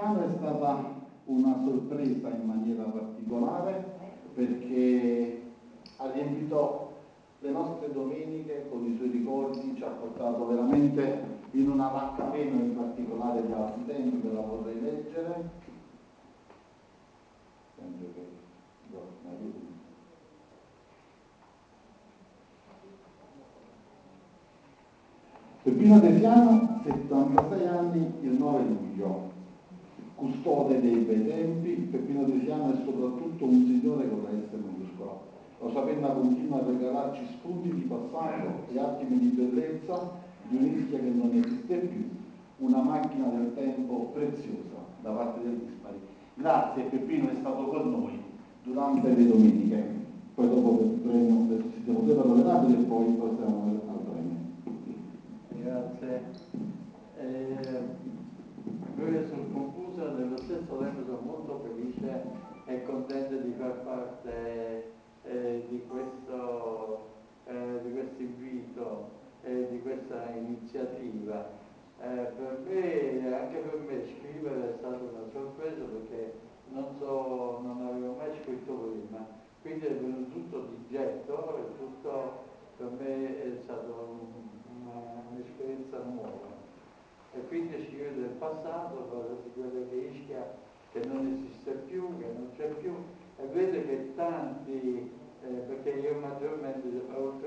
Americana è stata una sorpresa in maniera particolare perché ha riempito le nostre domeniche con i suoi ricordi, ci ha portato veramente in una vacca meno in particolare di altri tempo ve la vorrei leggere. Peppino De Piano, 76 anni, il 9 luglio. Custode dei bei tempi, Peppino Desiano è soprattutto un signore con la S minuscola. Lo Sapenna continua a regalarci spunti di passato e attimi di bellezza di un'Ischia che non esiste più, una macchina del tempo preziosa da parte del Dispari. Grazie, Peppino è stato con noi durante le domeniche. Poi dopo il premio, adesso si devo dire e poi passiamo grazie. Eh, noi sul Confusa nello stesso tempo sono molto e contento di far parte eh, di questo eh, di questo invito e di questa iniziativa. Eh, per me, anche per me scrivere è stata una sorpresa perché non, so, non avevo mai scritto prima, quindi è venuto tutto di getto e tutto per me è stato un un'esperienza nuova. E quindi scrive del passato, parla di quello che Ischia, che non esiste scrive tanti, eh, perché io maggiormente ho